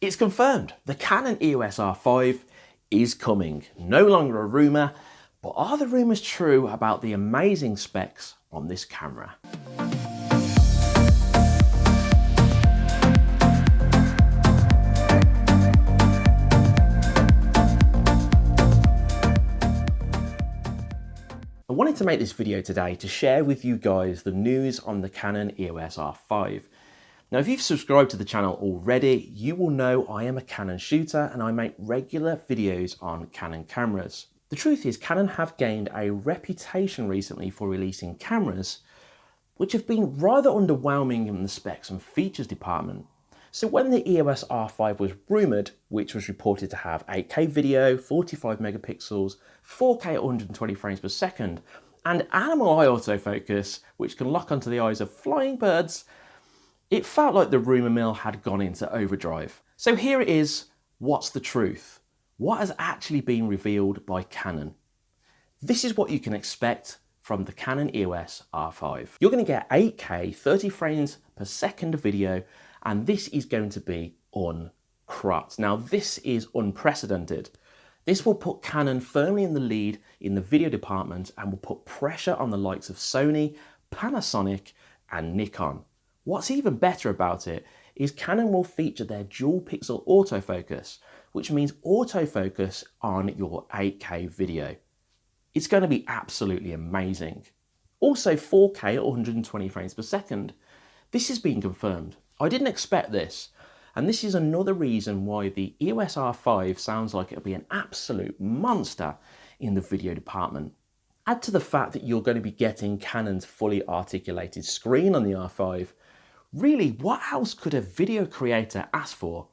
It's confirmed, the Canon EOS R5 is coming. No longer a rumour, but are the rumours true about the amazing specs on this camera? I wanted to make this video today to share with you guys the news on the Canon EOS R5. Now if you've subscribed to the channel already, you will know I am a Canon shooter and I make regular videos on Canon cameras. The truth is Canon have gained a reputation recently for releasing cameras which have been rather underwhelming in the specs and features department. So when the EOS R5 was rumoured, which was reported to have 8K video, 45 megapixels, 4K at 120 frames per second, and animal eye autofocus, which can lock onto the eyes of flying birds, it felt like the rumour mill had gone into overdrive. So here it is, what's the truth? What has actually been revealed by Canon? This is what you can expect from the Canon EOS R5. You're going to get 8K 30 frames per second video and this is going to be uncropped. Now this is unprecedented. This will put Canon firmly in the lead in the video department and will put pressure on the likes of Sony, Panasonic and Nikon. What's even better about it is Canon will feature their dual pixel autofocus, which means autofocus on your 8K video. It's going to be absolutely amazing. Also 4K at 120 frames per second. This has been confirmed. I didn't expect this. And this is another reason why the EOS R5 sounds like it'll be an absolute monster in the video department. Add to the fact that you're going to be getting Canon's fully articulated screen on the R5. Really, what else could a video creator ask for?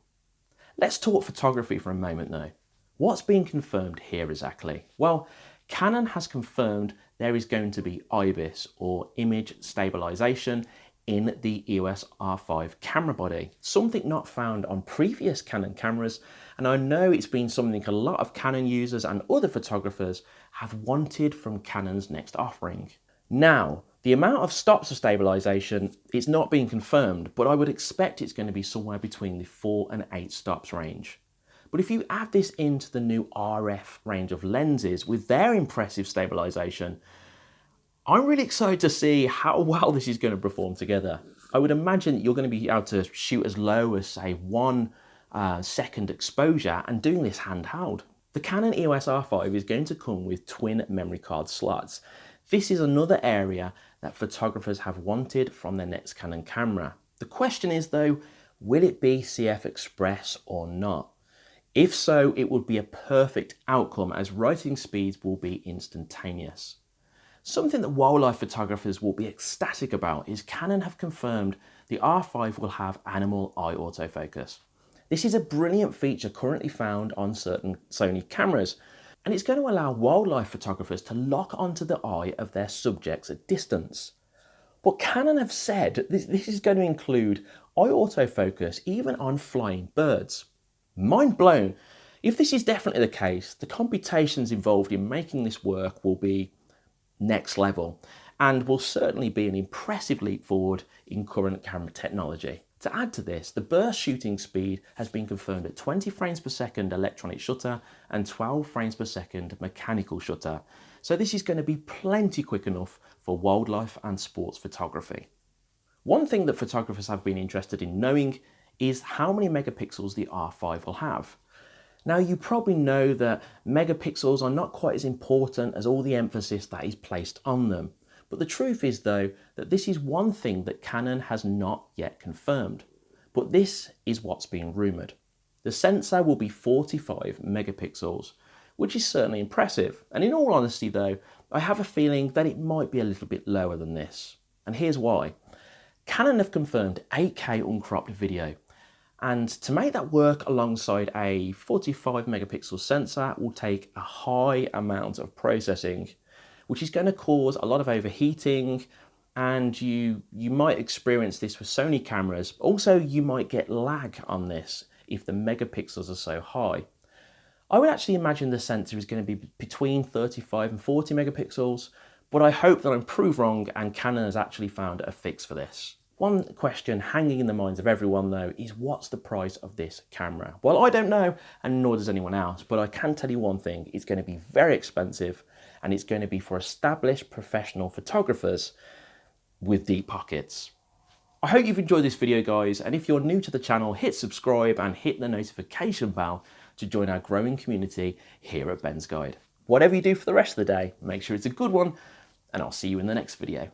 Let's talk photography for a moment though. What's been confirmed here exactly? Well, Canon has confirmed there is going to be IBIS or image stabilization in the EOS R5 camera body, something not found on previous Canon cameras. And I know it's been something a lot of Canon users and other photographers have wanted from Canon's next offering. Now, the amount of stops of stabilization, it's not being confirmed, but I would expect it's going to be somewhere between the four and eight stops range. But if you add this into the new RF range of lenses with their impressive stabilization, I'm really excited to see how well this is going to perform together. I would imagine you're going to be able to shoot as low as say one uh, second exposure and doing this handheld. The Canon EOS R5 is going to come with twin memory card slots. This is another area that photographers have wanted from their next Canon camera. The question is though, will it be CF Express or not? If so, it would be a perfect outcome as writing speeds will be instantaneous. Something that wildlife photographers will be ecstatic about is Canon have confirmed the R5 will have animal eye autofocus. This is a brilliant feature currently found on certain Sony cameras, and it's going to allow wildlife photographers to lock onto the eye of their subjects at distance. But Canon have said this, this is going to include eye autofocus even on flying birds. Mind blown! If this is definitely the case, the computations involved in making this work will be next level and will certainly be an impressive leap forward in current camera technology. To add to this, the burst shooting speed has been confirmed at 20 frames per second electronic shutter and 12 frames per second mechanical shutter. So this is going to be plenty quick enough for wildlife and sports photography. One thing that photographers have been interested in knowing is how many megapixels the R5 will have. Now you probably know that megapixels are not quite as important as all the emphasis that is placed on them. But the truth is though that this is one thing that Canon has not yet confirmed. But this is what's being rumoured. The sensor will be 45 megapixels, which is certainly impressive. And in all honesty though, I have a feeling that it might be a little bit lower than this. And here's why. Canon have confirmed 8K uncropped video, and to make that work alongside a 45 megapixel sensor will take a high amount of processing, which is going to cause a lot of overheating and you, you might experience this with Sony cameras. Also, you might get lag on this if the megapixels are so high. I would actually imagine the sensor is going to be between 35 and 40 megapixels, but I hope that I'm proved wrong and Canon has actually found a fix for this. One question hanging in the minds of everyone though is what's the price of this camera? Well, I don't know and nor does anyone else, but I can tell you one thing, it's going to be very expensive and it's going to be for established professional photographers with deep pockets. I hope you've enjoyed this video guys and if you're new to the channel hit subscribe and hit the notification bell to join our growing community here at Ben's Guide. Whatever you do for the rest of the day, make sure it's a good one and I'll see you in the next video.